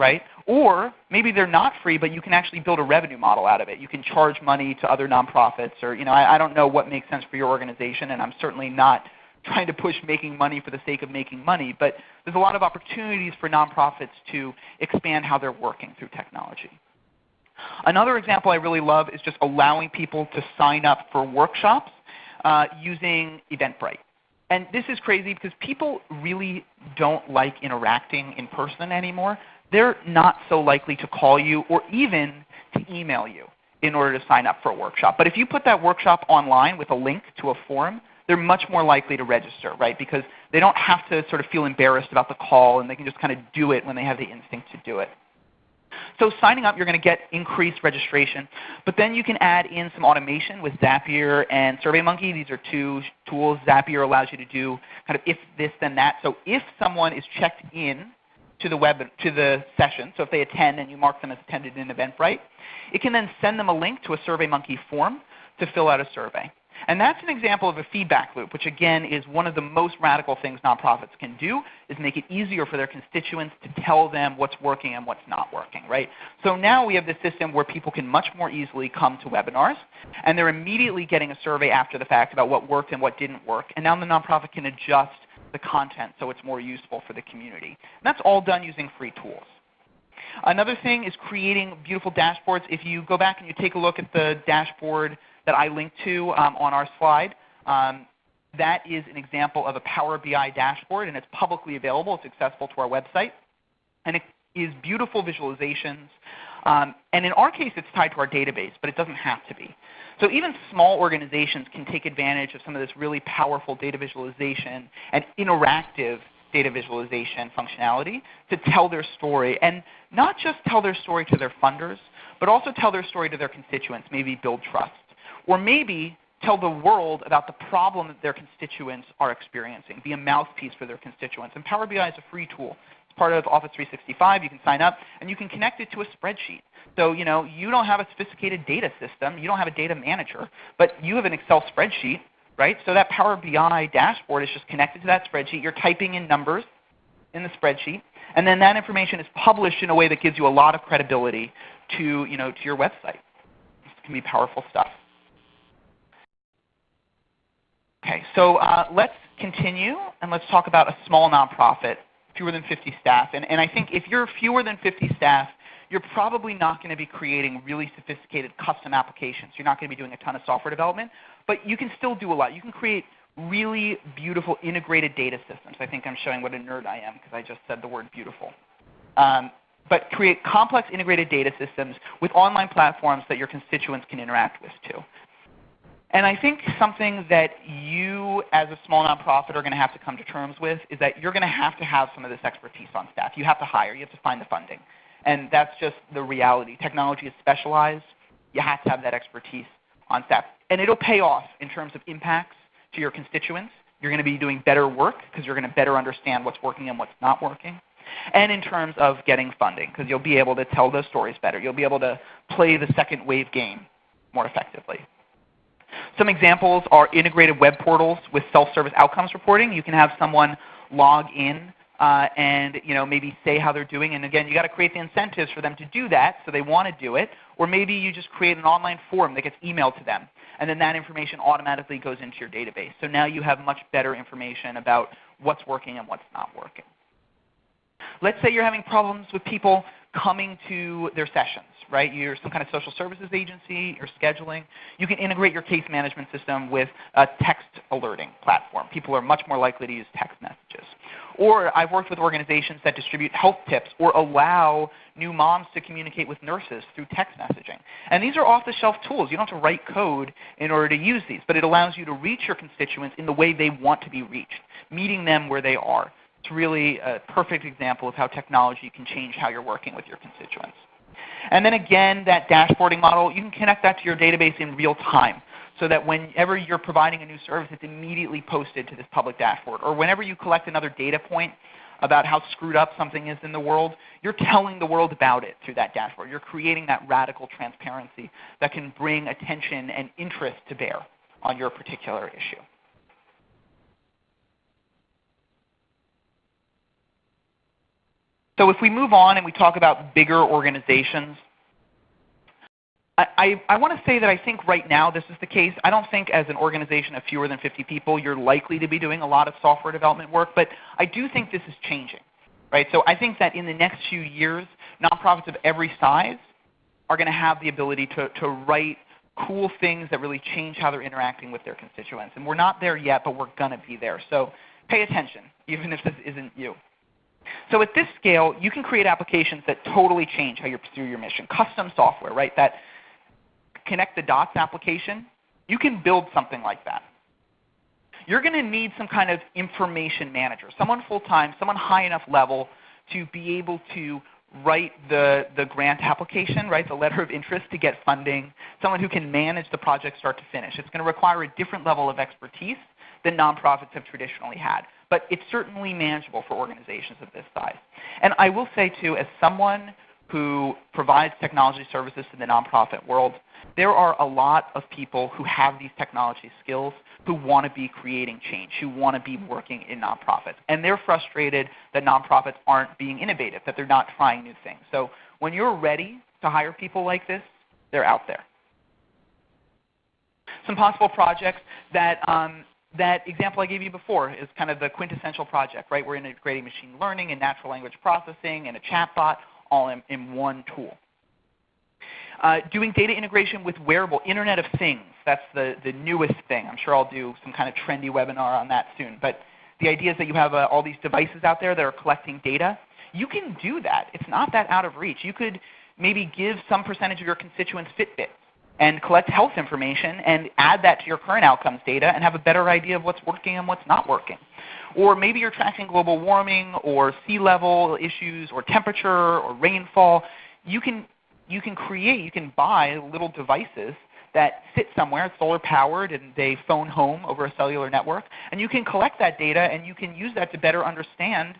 right? Or maybe they're not free, but you can actually build a revenue model out of it. You can charge money to other nonprofits, or you know, I, I don't know what makes sense for your organization, and I'm certainly not [LAUGHS] trying to push making money for the sake of making money. But there's a lot of opportunities for nonprofits to expand how they're working through technology. Another example I really love is just allowing people to sign up for workshops uh, using Eventbrite. And this is crazy because people really don't like interacting in person anymore they're not so likely to call you or even to email you in order to sign up for a workshop. But if you put that workshop online with a link to a forum, they're much more likely to register, right? Because they don't have to sort of feel embarrassed about the call and they can just kind of do it when they have the instinct to do it. So signing up, you're going to get increased registration. But then you can add in some automation with Zapier and SurveyMonkey. These are two tools. Zapier allows you to do kind of if this then that. So if someone is checked in to the web to the session. So if they attend and you mark them as attended in Eventbrite, it can then send them a link to a SurveyMonkey form to fill out a survey. And that's an example of a feedback loop, which again is one of the most radical things nonprofits can do, is make it easier for their constituents to tell them what's working and what's not working. Right? So now we have this system where people can much more easily come to webinars, and they're immediately getting a survey after the fact about what worked and what didn't work. And now the nonprofit can adjust the content so it's more useful for the community. And that's all done using free tools. Another thing is creating beautiful dashboards. If you go back and you take a look at the dashboard that I linked to um, on our slide, um, that is an example of a Power BI dashboard, and it's publicly available. It's accessible to our website. And it is beautiful visualizations. Um, and in our case, it's tied to our database, but it doesn't have to be. So even small organizations can take advantage of some of this really powerful data visualization and interactive data visualization functionality to tell their story. And not just tell their story to their funders, but also tell their story to their constituents, maybe build trust. Or maybe tell the world about the problem that their constituents are experiencing, be a mouthpiece for their constituents. And Power BI is a free tool. Part of Office 365. You can sign up, and you can connect it to a spreadsheet. So you know you don't have a sophisticated data system. You don't have a data manager, but you have an Excel spreadsheet, right? So that Power BI dashboard is just connected to that spreadsheet. You're typing in numbers, in the spreadsheet, and then that information is published in a way that gives you a lot of credibility to, you know, to your website. This can be powerful stuff. Okay, so uh, let's continue and let's talk about a small nonprofit, fewer than 50 staff. And, and I think if you're fewer than 50 staff, you're probably not going to be creating really sophisticated custom applications. You're not going to be doing a ton of software development, but you can still do a lot. You can create really beautiful integrated data systems. I think I'm showing what a nerd I am because I just said the word beautiful. Um, but create complex integrated data systems with online platforms that your constituents can interact with too. And I think something that you as a small nonprofit are going to have to come to terms with is that you're going to have to have some of this expertise on staff. You have to hire. You have to find the funding. And that's just the reality. Technology is specialized. You have to have that expertise on staff. And it'll pay off in terms of impacts to your constituents. You're going to be doing better work because you're going to better understand what's working and what's not working. And in terms of getting funding because you'll be able to tell those stories better. You'll be able to play the second wave game more effectively. Some examples are integrated web portals with self-service outcomes reporting. You can have someone log in uh, and you know, maybe say how they're doing. And again, you've got to create the incentives for them to do that so they want to do it. Or maybe you just create an online form that gets emailed to them. And then that information automatically goes into your database. So now you have much better information about what's working and what's not working. Let's say you're having problems with people coming to their sessions, right? You're some kind of social services agency, you're scheduling. You can integrate your case management system with a text alerting platform. People are much more likely to use text messages. Or I've worked with organizations that distribute health tips or allow new moms to communicate with nurses through text messaging. And these are off-the-shelf tools. You don't have to write code in order to use these, but it allows you to reach your constituents in the way they want to be reached, meeting them where they are. It's really a perfect example of how technology can change how you're working with your constituents. And then again, that dashboarding model, you can connect that to your database in real time so that whenever you're providing a new service, it's immediately posted to this public dashboard. Or whenever you collect another data point about how screwed up something is in the world, you're telling the world about it through that dashboard. You're creating that radical transparency that can bring attention and interest to bear on your particular issue. So if we move on and we talk about bigger organizations, I, I, I want to say that I think right now this is the case. I don't think as an organization of fewer than 50 people you're likely to be doing a lot of software development work, but I do think this is changing. Right? So I think that in the next few years, nonprofits of every size are going to have the ability to, to write cool things that really change how they're interacting with their constituents. And we're not there yet, but we're going to be there. So pay attention, even if this isn't you. So at this scale, you can create applications that totally change how you pursue your mission. Custom software, right? That connect the dots application, you can build something like that. You're going to need some kind of information manager, someone full-time, someone high enough level to be able to write the, the grant application, write the letter of interest to get funding, someone who can manage the project start to finish. It's going to require a different level of expertise than nonprofits have traditionally had but it's certainly manageable for organizations of this size. And I will say too, as someone who provides technology services to the nonprofit world, there are a lot of people who have these technology skills who want to be creating change, who want to be working in nonprofits. And they're frustrated that nonprofits aren't being innovative, that they're not trying new things. So when you're ready to hire people like this, they're out there. Some possible projects that um, that example I gave you before is kind of the quintessential project, right? We're integrating machine learning and natural language processing and a chatbot all in, in one tool. Uh, doing data integration with wearable Internet of Things. That's the, the newest thing. I'm sure I'll do some kind of trendy webinar on that soon. But the idea is that you have uh, all these devices out there that are collecting data. You can do that. It's not that out of reach. You could maybe give some percentage of your constituents Fitbits and collect health information and add that to your current outcomes data and have a better idea of what's working and what's not working. Or maybe you're tracking global warming or sea level issues or temperature or rainfall. You can, you can create, you can buy little devices that sit somewhere, solar powered, and they phone home over a cellular network. And you can collect that data and you can use that to better understand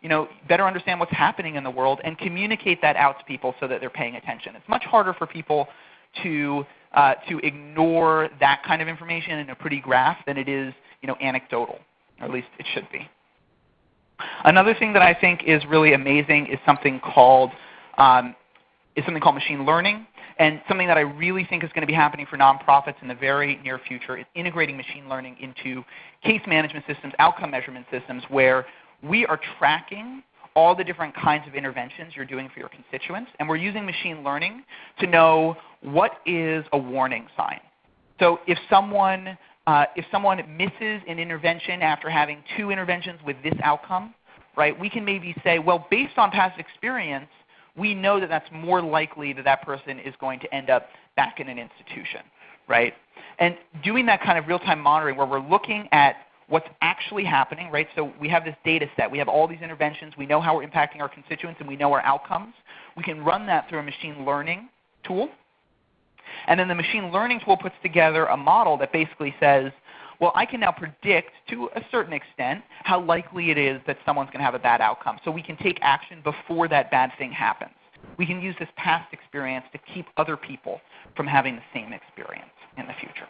you know, better understand what's happening in the world and communicate that out to people so that they're paying attention. It's much harder for people to, uh, to ignore that kind of information in a pretty graph than it is you know, anecdotal, or at least it should be. Another thing that I think is really amazing is something called um, is something called machine learning. And something that I really think is going to be happening for nonprofits in the very near future is integrating machine learning into case management systems, outcome measurement systems, where we are tracking all the different kinds of interventions you're doing for your constituents. And we're using machine learning to know what is a warning sign. So if someone, uh, if someone misses an intervention after having two interventions with this outcome, right, we can maybe say, well, based on past experience, we know that that's more likely that that person is going to end up back in an institution. Right? And doing that kind of real-time monitoring where we're looking at what's actually happening, right? So we have this data set. We have all these interventions. We know how we're impacting our constituents and we know our outcomes. We can run that through a machine learning tool. And then the machine learning tool puts together a model that basically says, well, I can now predict to a certain extent how likely it is that someone's going to have a bad outcome. So we can take action before that bad thing happens. We can use this past experience to keep other people from having the same experience in the future.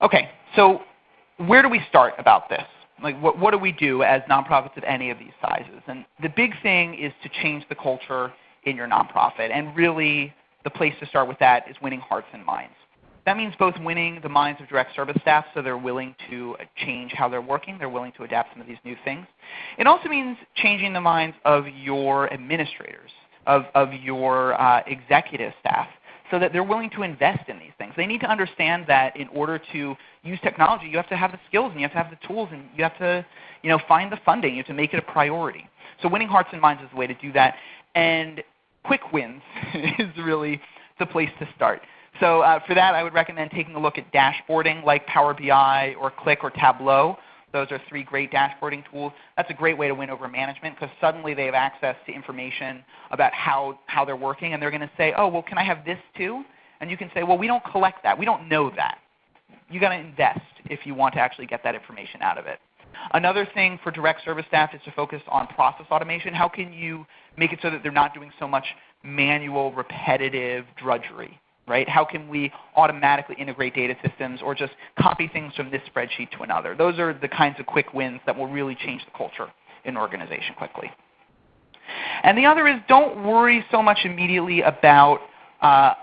Okay, so where do we start about this? Like what, what do we do as nonprofits of any of these sizes? And the big thing is to change the culture in your nonprofit. And really the place to start with that is winning hearts and minds. That means both winning the minds of direct service staff so they're willing to change how they're working, they're willing to adapt some of these new things. It also means changing the minds of your administrators, of, of your uh, executive staff, so that they're willing to invest in these things. They need to understand that in order to use technology, you have to have the skills and you have to have the tools and you have to you know, find the funding. You have to make it a priority. So winning hearts and minds is the way to do that. And quick wins [LAUGHS] is really the place to start. So uh, for that, I would recommend taking a look at dashboarding like Power BI or Qlik or Tableau. Those are three great dashboarding tools. That's a great way to win over management because suddenly they have access to information about how, how they're working and they're going to say, oh, well, can I have this too? And you can say, well, we don't collect that. We don't know that. You've got to invest if you want to actually get that information out of it. Another thing for direct service staff is to focus on process automation. How can you make it so that they're not doing so much manual, repetitive drudgery? Right? How can we automatically integrate data systems or just copy things from this spreadsheet to another? Those are the kinds of quick wins that will really change the culture in an organization quickly. And the other is don't worry so much immediately about, uh,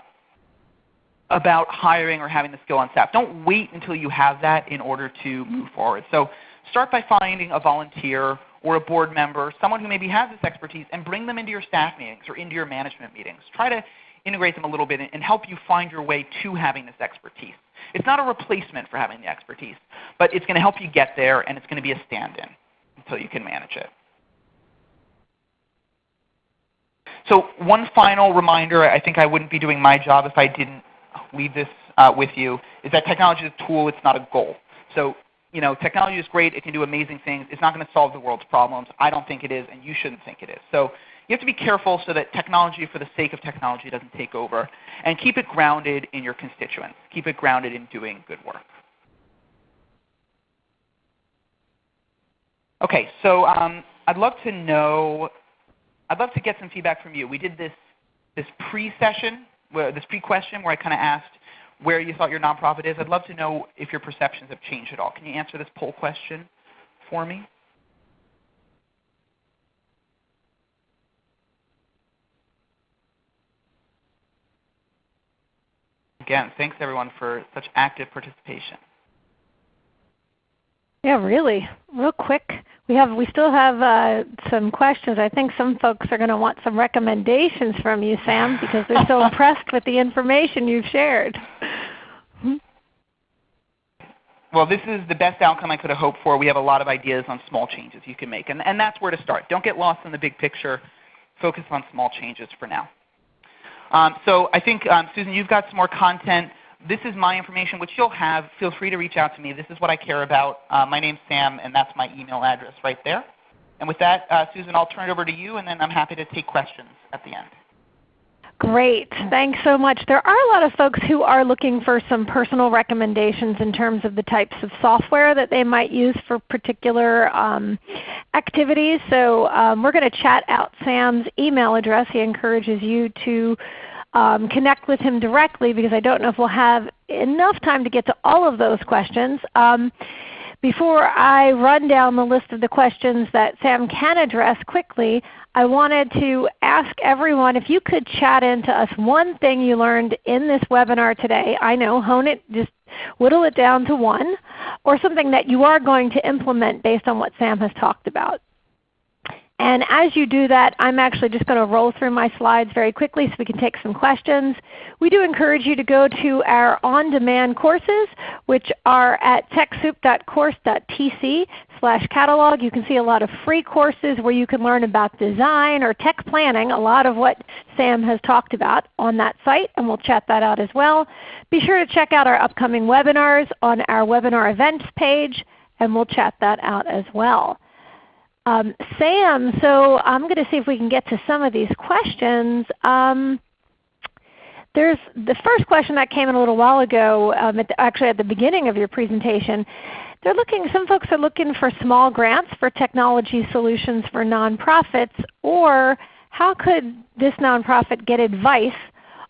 about hiring or having the skill on staff. Don't wait until you have that in order to move forward. So start by finding a volunteer or a board member, someone who maybe has this expertise, and bring them into your staff meetings or into your management meetings. Try to integrate them a little bit and help you find your way to having this expertise. It's not a replacement for having the expertise, but it's going to help you get there and it's going to be a stand-in until you can manage it. So one final reminder, I think I wouldn't be doing my job if I didn't leave this uh, with you, is that technology is a tool, it's not a goal. So you know, technology is great, it can do amazing things. It's not going to solve the world's problems. I don't think it is, and you shouldn't think it is. So you have to be careful so that technology for the sake of technology doesn't take over. And keep it grounded in your constituents. Keep it grounded in doing good work. Okay, so um, I'd love to know, I'd love to get some feedback from you. We did this, this pre-session, this pre-question where I kind of asked where you thought your nonprofit is. I'd love to know if your perceptions have changed at all. Can you answer this poll question for me? Again, thanks everyone for such active participation. Yeah, really, real quick. We have we still have uh, some questions. I think some folks are going to want some recommendations from you, Sam, because they're so [LAUGHS] impressed with the information you've shared. Well, this is the best outcome I could have hoped for. We have a lot of ideas on small changes you can make, and, and that's where to start. Don't get lost in the big picture. Focus on small changes for now. Um, so I think, um, Susan, you've got some more content. This is my information, which you'll have. Feel free to reach out to me. This is what I care about. Uh, my name's Sam, and that's my email address right there. And with that, uh, Susan, I'll turn it over to you, and then I'm happy to take questions at the end. Great. Thanks so much. There are a lot of folks who are looking for some personal recommendations in terms of the types of software that they might use for particular um, activities. So um, we're going to chat out Sam's email address. He encourages you to um, connect with him directly because I don't know if we'll have enough time to get to all of those questions. Um, Before I run down the list of the questions that Sam can address quickly, I wanted to ask everyone if you could chat into us one thing you learned in this webinar today. I know, hone it, just whittle it down to one, or something that you are going to implement based on what Sam has talked about. And as you do that, I'm actually just going to roll through my slides very quickly so we can take some questions. We do encourage you to go to our on-demand courses, which are at techsoup.course.tc slash catalog. You can see a lot of free courses where you can learn about design or tech planning, a lot of what Sam has talked about on that site, and we'll chat that out as well. Be sure to check out our upcoming webinars on our webinar events page, and we'll chat that out as well. Um, Sam, so I'm going to see if we can get to some of these questions. Um, there's the first question that came in a little while ago, um, at the, actually at the beginning of your presentation. They're looking, some folks are looking for small grants for technology solutions for nonprofits, or how could this nonprofit get advice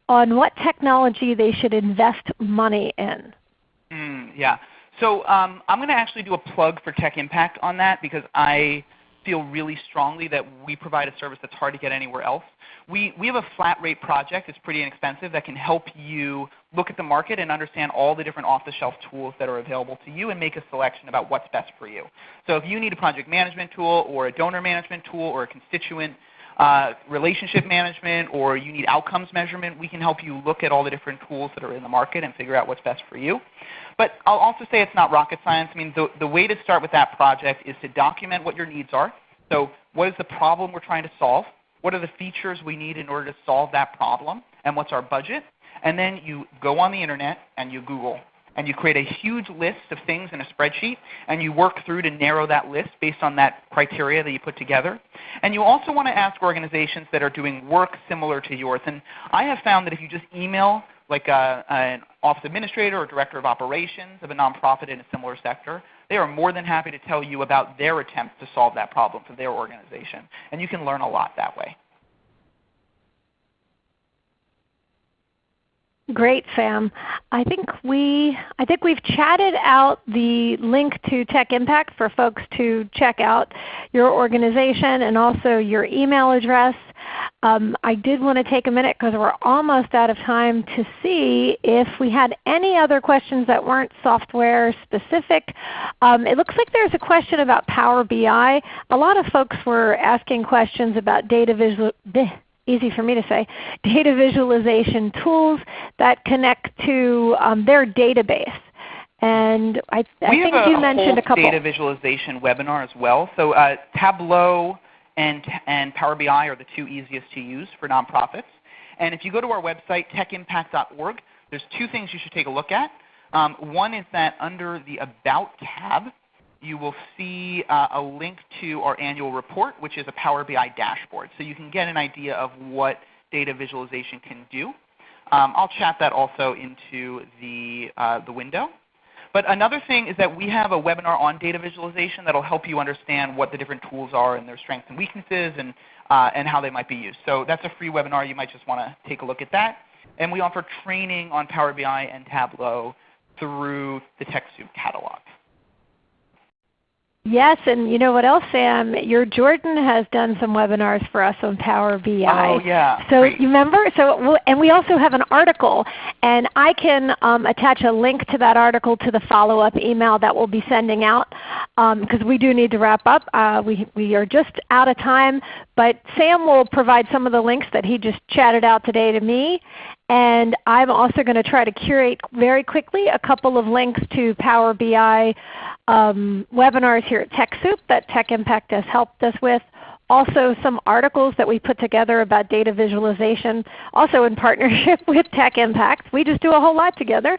on what technology they should invest money in? Mm, yeah. So um, I'm going to actually do a plug for Tech Impact on that because I feel really strongly that we provide a service that's hard to get anywhere else. We, we have a flat rate project. It's pretty inexpensive that can help you look at the market and understand all the different off-the-shelf tools that are available to you and make a selection about what's best for you. So if you need a project management tool or a donor management tool or a constituent uh, relationship management or you need outcomes measurement, we can help you look at all the different tools that are in the market and figure out what's best for you. But I'll also say it's not rocket science. I mean, the, the way to start with that project is to document what your needs are. So what is the problem we're trying to solve? What are the features we need in order to solve that problem? And what's our budget? And then you go on the internet and you Google and you create a huge list of things in a spreadsheet and you work through to narrow that list based on that criteria that you put together. And you also want to ask organizations that are doing work similar to yours. And I have found that if you just email like a, an office administrator or director of operations of a nonprofit in a similar sector, they are more than happy to tell you about their attempts to solve that problem for their organization. And you can learn a lot that way. Great, Sam. I think we I think we've chatted out the link to Tech Impact for folks to check out your organization and also your email address. Um, I did want to take a minute because we're almost out of time to see if we had any other questions that weren't software specific. Um, it looks like there's a question about Power BI. A lot of folks were asking questions about data visual easy for me to say, data visualization tools that connect to um, their database. And I, I think a, you mentioned a couple. Of data visualization webinar as well. So uh, Tableau and, and Power BI are the two easiest to use for nonprofits. And if you go to our website, techimpact.org, there's two things you should take a look at. Um, one is that under the About tab, you will see uh, a link to our annual report, which is a Power BI dashboard. So you can get an idea of what data visualization can do. Um, I'll chat that also into the, uh, the window. But another thing is that we have a webinar on data visualization that will help you understand what the different tools are and their strengths and weaknesses and, uh, and how they might be used. So that's a free webinar. You might just want to take a look at that. And we offer training on Power BI and Tableau through the TechSoup catalog. Yes, and you know what else, Sam? Your Jordan has done some webinars for us on Power BI. Oh yeah. So Great. you remember? So and we also have an article, and I can um, attach a link to that article to the follow-up email that we'll be sending out because um, we do need to wrap up. Uh, we we are just out of time, but Sam will provide some of the links that he just chatted out today to me, and I'm also going to try to curate very quickly a couple of links to Power BI um, webinars here at TechSoup that Tech Impact has helped us with. Also some articles that we put together about data visualization, also in [LAUGHS] partnership with Tech Impact. We just do a whole lot together.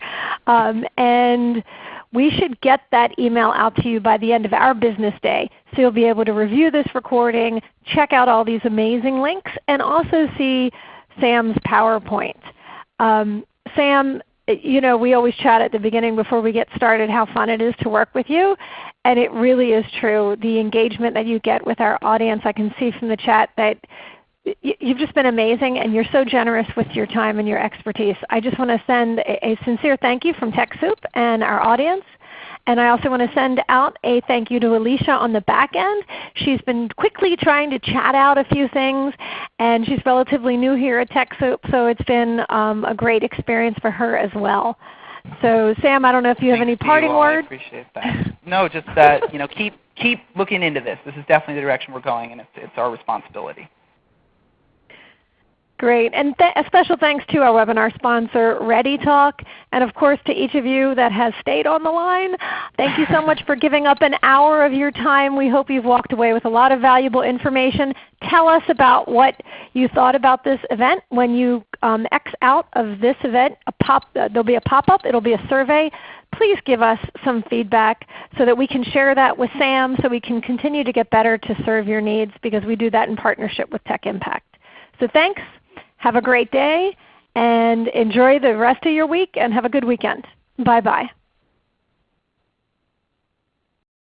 Um, and we should get that email out to you by the end of our business day. So you'll be able to review this recording, check out all these amazing links, and also see Sam's PowerPoint. Um, Sam, you know, we always chat at the beginning before we get started how fun it is to work with you. And it really is true. The engagement that you get with our audience, I can see from the chat that you've just been amazing and you're so generous with your time and your expertise. I just want to send a, sincere thank you from TechSoup and our audience. And I also want to send out a thank you to Alicia on the back end. She's been quickly trying to chat out a few things, and she's relatively new here at TechSoup, so it's been um, a great experience for her as well. So Sam, I don't know if you have any parting you words. I appreciate that. no, just that you know, keep keep looking into this. This is definitely the direction we're going, and it's, it's our responsibility. Great. And a special thanks to our webinar sponsor, ReadyTalk, and of course to each of you that has stayed on the line. Thank you so much [LAUGHS] for giving up an hour of your time. We hope you've walked away with a lot of valuable information. Tell us about what you thought about this event. When you um, X out of this event, a pop, uh, there'll be a pop-up. It'll be a survey. Please give us some feedback so that we can share that with Sam so we can continue to get better to serve your needs because we do that in partnership with Tech Impact. So thanks. Have a great day and enjoy the rest of your week and have a good weekend. Bye-bye.